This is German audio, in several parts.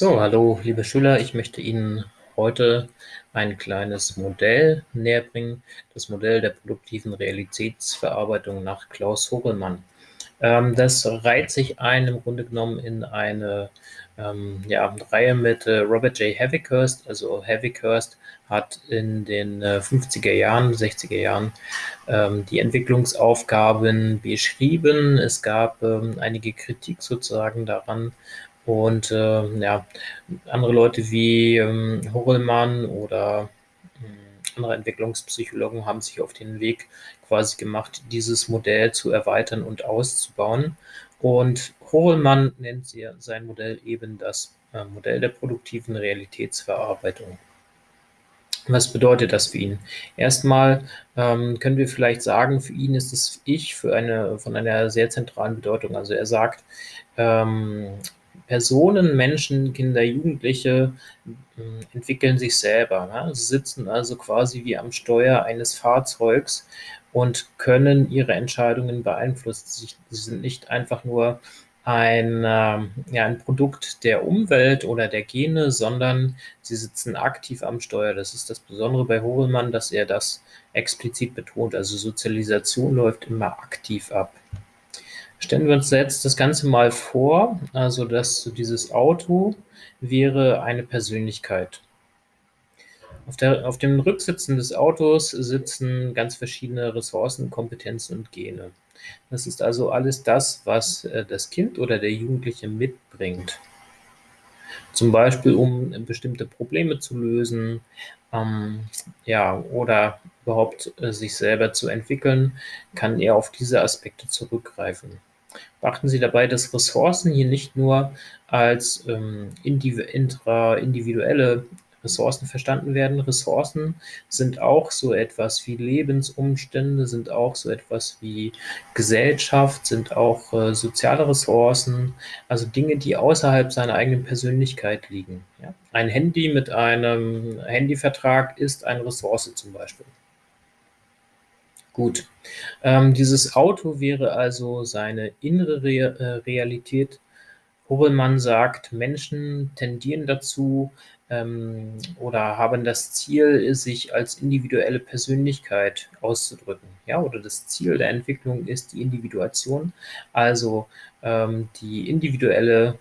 So, hallo liebe Schüler, ich möchte Ihnen heute ein kleines Modell näherbringen, das Modell der produktiven Realitätsverarbeitung nach Klaus Hogelmann. Ähm, das reiht sich ein im Grunde genommen in eine ähm, ja, Reihe mit äh, Robert J. Havikhurst. Also Havikhurst hat in den äh, 50er Jahren, 60er Jahren ähm, die Entwicklungsaufgaben beschrieben. Es gab ähm, einige Kritik sozusagen daran, und äh, ja, andere Leute wie ähm, Horelmann oder äh, andere Entwicklungspsychologen haben sich auf den Weg quasi gemacht, dieses Modell zu erweitern und auszubauen. Und Horelmann nennt sein Modell eben das äh, Modell der produktiven Realitätsverarbeitung. Was bedeutet das für ihn? Erstmal ähm, können wir vielleicht sagen, für ihn ist das Ich für eine, von einer sehr zentralen Bedeutung. Also er sagt, ähm, Personen, Menschen, Kinder, Jugendliche hm, entwickeln sich selber. Ne? Sie sitzen also quasi wie am Steuer eines Fahrzeugs und können ihre Entscheidungen beeinflussen. Sie sind nicht einfach nur ein, äh, ja, ein Produkt der Umwelt oder der Gene, sondern sie sitzen aktiv am Steuer. Das ist das Besondere bei Horelmann, dass er das explizit betont. Also Sozialisation läuft immer aktiv ab. Stellen wir uns jetzt das Ganze mal vor, also dass dieses Auto wäre eine Persönlichkeit. Auf, der, auf dem Rücksitzen des Autos sitzen ganz verschiedene Ressourcen, Kompetenzen und Gene. Das ist also alles das, was äh, das Kind oder der Jugendliche mitbringt. Zum Beispiel, um bestimmte Probleme zu lösen, ähm, ja, oder überhaupt äh, sich selber zu entwickeln, kann er auf diese Aspekte zurückgreifen. Beachten Sie dabei, dass Ressourcen hier nicht nur als ähm, individuelle Ressourcen verstanden werden. Ressourcen sind auch so etwas wie Lebensumstände, sind auch so etwas wie Gesellschaft, sind auch äh, soziale Ressourcen, also Dinge, die außerhalb seiner eigenen Persönlichkeit liegen. Ja? Ein Handy mit einem Handyvertrag ist eine Ressource zum Beispiel. Gut, ähm, dieses Auto wäre also seine innere Re äh, Realität. Hobelmann sagt, Menschen tendieren dazu ähm, oder haben das Ziel, sich als individuelle Persönlichkeit auszudrücken. Ja, oder das Ziel der Entwicklung ist die Individuation, also ähm, die individuelle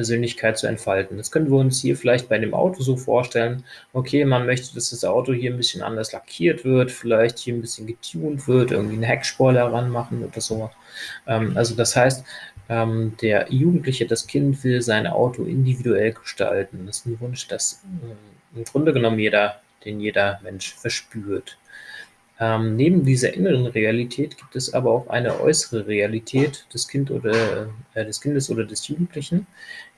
Persönlichkeit zu entfalten. Das können wir uns hier vielleicht bei dem Auto so vorstellen. Okay, man möchte, dass das Auto hier ein bisschen anders lackiert wird, vielleicht hier ein bisschen getuned wird, irgendwie einen Heckspoiler ranmachen oder so. Ähm, also das heißt, ähm, der Jugendliche, das Kind will sein Auto individuell gestalten. Das ist ein Wunsch, das äh, im Grunde genommen jeder, den jeder Mensch verspürt. Ähm, neben dieser inneren Realität gibt es aber auch eine äußere Realität des, kind oder, äh, des Kindes oder des Jugendlichen,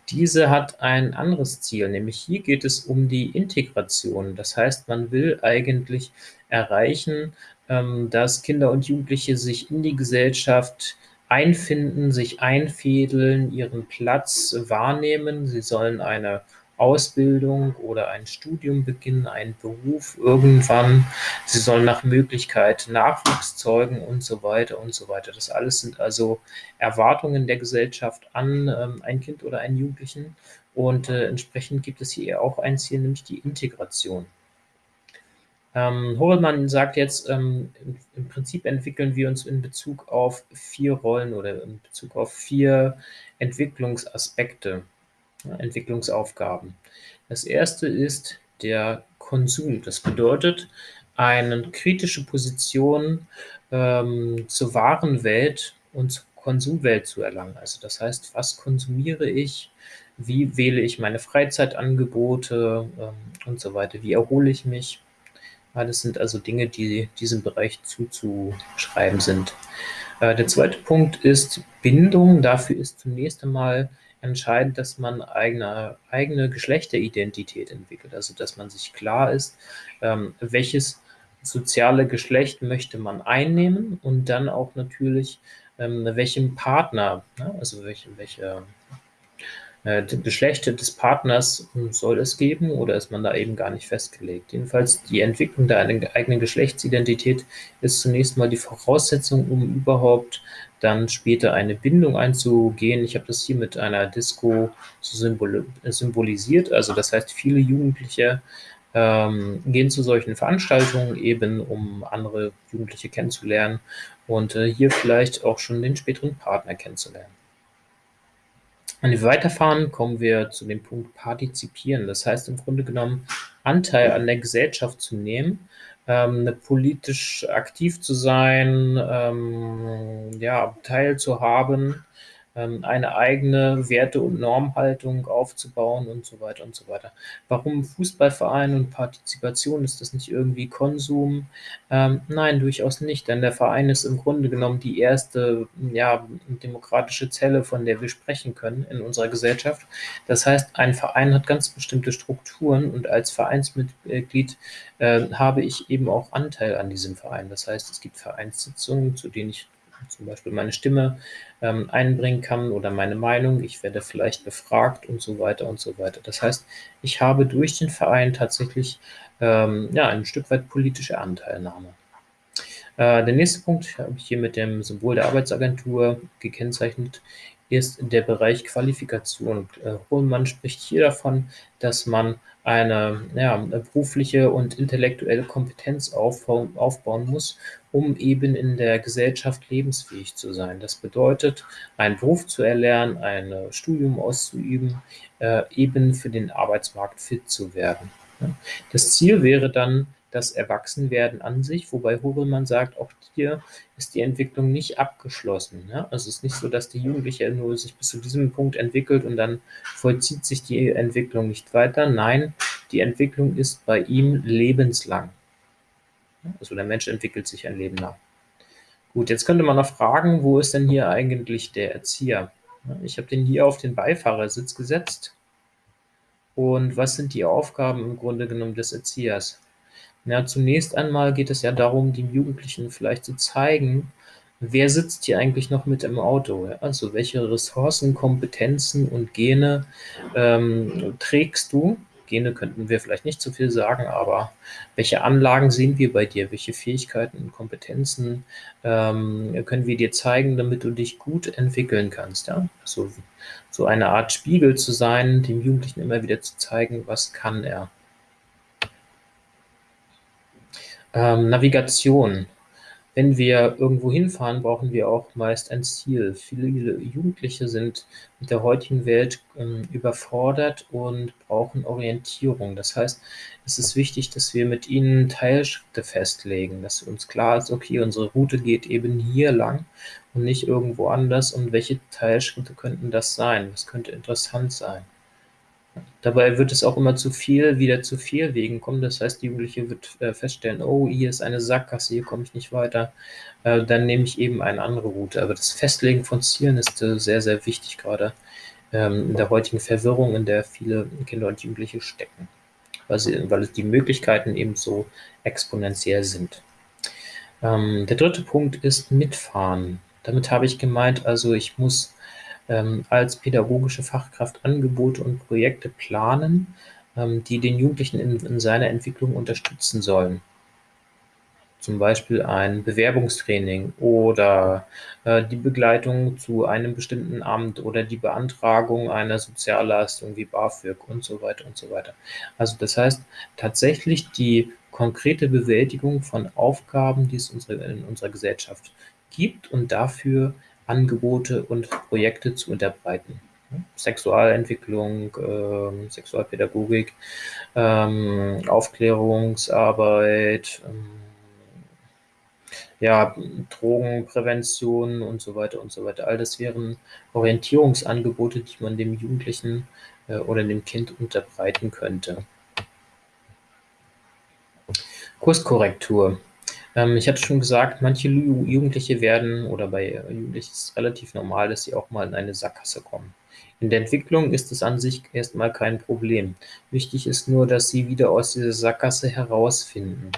diese hat ein anderes Ziel, nämlich hier geht es um die Integration. Das heißt, man will eigentlich erreichen, ähm, dass Kinder und Jugendliche sich in die Gesellschaft einfinden, sich einfädeln, ihren Platz wahrnehmen. Sie sollen eine Ausbildung oder ein Studium beginnen, einen Beruf irgendwann. Sie sollen nach Möglichkeit Nachwuchs zeugen und so weiter und so weiter. Das alles sind also Erwartungen der Gesellschaft an ähm, ein Kind oder einen Jugendlichen und äh, entsprechend gibt es hier auch ein Ziel, nämlich die Integration. Ähm, Horelmann sagt jetzt, ähm, im, im, Prinzip entwickeln wir uns in Bezug auf vier Rollen oder in Bezug auf vier Entwicklungsaspekte. Entwicklungsaufgaben. Das erste ist der Konsum. Das bedeutet, eine kritische Position ähm, zur wahren Welt und zur Konsumwelt zu erlangen. Also das heißt, was konsumiere ich, wie wähle ich meine Freizeitangebote ähm, und so weiter, wie erhole ich mich. Alles sind also Dinge, die diesem Bereich zuzuschreiben sind. Äh, der zweite Punkt ist Bindung. Dafür ist zunächst einmal entscheidend, dass man eigene, eigene Geschlechteridentität entwickelt. Also dass man sich klar ist, ähm, welches soziale Geschlecht möchte man einnehmen und dann auch natürlich, ähm, welchem Partner, ne, also welche, welche äh, Geschlecht des Partners soll es geben oder ist man da eben gar nicht festgelegt. Jedenfalls die Entwicklung der eigenen Geschlechtsidentität ist zunächst mal die Voraussetzung, um überhaupt dann später eine Bindung einzugehen. Ich habe das hier mit einer Disco symbol symbolisiert, also das heißt, viele Jugendliche ähm, gehen zu solchen Veranstaltungen eben, um andere Jugendliche kennenzulernen und äh, hier vielleicht auch schon den späteren Partner kennenzulernen. Wenn wir weiterfahren, kommen wir zu dem Punkt Partizipieren. Das heißt im Grunde genommen, Anteil an der Gesellschaft zu nehmen, ähm, politisch aktiv zu sein, ähm, ja, teilzuhaben, ähm, eine eigene Werte- und Normhaltung aufzubauen und so weiter und so weiter. Warum Fußballverein und Partizipation? Ist das nicht irgendwie Konsum? Ähm, nein, durchaus nicht, denn der Verein ist im Grunde genommen die erste ja, demokratische Zelle, von der wir sprechen können in unserer Gesellschaft. Das heißt, ein Verein hat ganz bestimmte Strukturen und als Vereinsmitglied äh, habe ich eben auch Anteil an diesem Verein. Das heißt, es gibt Vereinssitzungen, zu denen ich zum Beispiel meine Stimme ähm, einbringen kann oder meine Meinung. Ich werde vielleicht befragt und so weiter und so weiter. Das heißt, ich habe durch den Verein tatsächlich ähm, ja, ein Stück weit politische Anteilnahme. Äh, der nächste Punkt habe ich hier mit dem Symbol der Arbeitsagentur gekennzeichnet ist der Bereich Qualifikation. Äh, Hohlmann spricht hier davon, dass man eine ja, berufliche und intellektuelle Kompetenz aufbauen, aufbauen muss, um eben in der Gesellschaft lebensfähig zu sein. Das bedeutet, einen Beruf zu erlernen, ein Studium auszuüben, äh, eben für den Arbeitsmarkt fit zu werden. Das Ziel wäre dann, das Erwachsenwerden an sich, wobei Hobelmann sagt, auch hier ist die Entwicklung nicht abgeschlossen. Ja? Also es ist nicht so, dass die Jugendliche nur sich bis zu diesem Punkt entwickelt und dann vollzieht sich die Entwicklung nicht weiter. Nein, die Entwicklung ist bei ihm lebenslang. Also der Mensch entwickelt sich ein Leben lang. Gut, jetzt könnte man noch fragen, wo ist denn hier eigentlich der Erzieher? Ich habe den hier auf den Beifahrersitz gesetzt. Und was sind die Aufgaben im Grunde genommen des Erziehers? Ja, zunächst einmal geht es ja darum, den Jugendlichen vielleicht zu zeigen, wer sitzt hier eigentlich noch mit im Auto? Ja? Also welche Ressourcen, Kompetenzen und Gene ähm, trägst du? Gene könnten wir vielleicht nicht so viel sagen, aber welche Anlagen sehen wir bei dir? Welche Fähigkeiten und Kompetenzen ähm, können wir dir zeigen, damit du dich gut entwickeln kannst? Ja? So, so eine Art Spiegel zu sein, dem Jugendlichen immer wieder zu zeigen, was kann er. Ähm, Navigation. Wenn wir irgendwo hinfahren, brauchen wir auch meist ein Ziel. Viele Jugendliche sind mit der heutigen Welt ähm, überfordert und brauchen Orientierung. Das heißt, es ist wichtig, dass wir mit ihnen Teilschritte festlegen, dass uns klar ist, okay, unsere Route geht eben hier lang und nicht irgendwo anders. Und welche Teilschritte könnten das sein? Was könnte interessant sein? Dabei wird es auch immer zu viel, wieder zu viel Wegen kommen. Das heißt, die Jugendliche wird äh, feststellen, oh, hier ist eine Sackgasse, hier komme ich nicht weiter. Äh, dann nehme ich eben eine andere Route. Aber das Festlegen von Zielen ist äh, sehr, sehr wichtig, gerade ähm, in der heutigen Verwirrung, in der viele Kinder und Jugendliche stecken, weil, sie, weil die Möglichkeiten eben so exponentiell sind. Ähm, der dritte Punkt ist Mitfahren. Damit habe ich gemeint, also ich muss als pädagogische Fachkraft Angebote und Projekte planen, ähm, die den Jugendlichen in, in seiner Entwicklung unterstützen sollen. Zum Beispiel ein Bewerbungstraining oder äh, die Begleitung zu einem bestimmten Amt oder die Beantragung einer Sozialleistung wie BAföG und so weiter und so weiter. Also das heißt tatsächlich die konkrete Bewältigung von Aufgaben, die es unsere, in unserer Gesellschaft gibt und dafür Angebote und Projekte zu unterbreiten. Sexualentwicklung, ähm, Sexualpädagogik, ähm, Aufklärungsarbeit, ähm, ja, Drogenprävention und so weiter und so weiter. All das wären Orientierungsangebote, die man dem Jugendlichen äh, oder dem Kind unterbreiten könnte. Kurskorrektur. Ähm, ich hatte schon gesagt, manche Jugendliche werden, oder bei Jugendlichen ist es relativ normal, dass sie auch mal in eine Sackgasse kommen. In der Entwicklung ist es an sich erstmal kein Problem. Wichtig ist nur, dass sie wieder aus dieser Sackgasse herausfinden.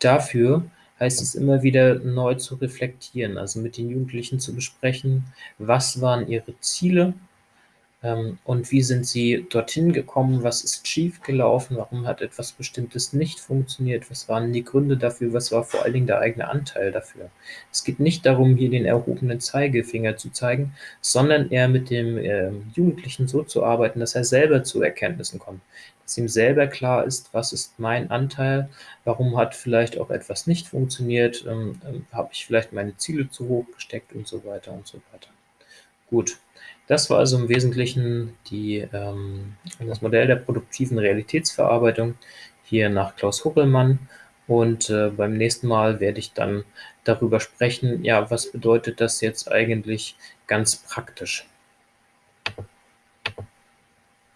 Dafür heißt es immer wieder neu zu reflektieren, also mit den Jugendlichen zu besprechen, was waren ihre Ziele, und wie sind Sie dorthin gekommen? Was ist schiefgelaufen? Warum hat etwas Bestimmtes nicht funktioniert? Was waren die Gründe dafür? Was war vor allen Dingen der eigene Anteil dafür? Es geht nicht darum, hier den erhobenen Zeigefinger zu zeigen, sondern eher mit dem äh, Jugendlichen so zu arbeiten, dass er selber zu Erkenntnissen kommt, dass ihm selber klar ist, was ist mein Anteil, warum hat vielleicht auch etwas nicht funktioniert, ähm, ähm, habe ich vielleicht meine Ziele zu hoch gesteckt und so weiter und so weiter. Gut, das war also im Wesentlichen die, ähm, das Modell der produktiven Realitätsverarbeitung hier nach Klaus Huckelmann. Und äh, beim nächsten Mal werde ich dann darüber sprechen, ja, was bedeutet das jetzt eigentlich ganz praktisch?